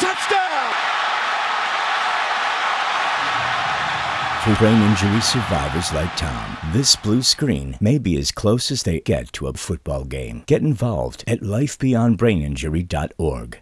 touchdown! For brain injury survivors like Tom, this blue screen may be as close as they get to a football game. Get involved at lifebeyondbraininjury.org.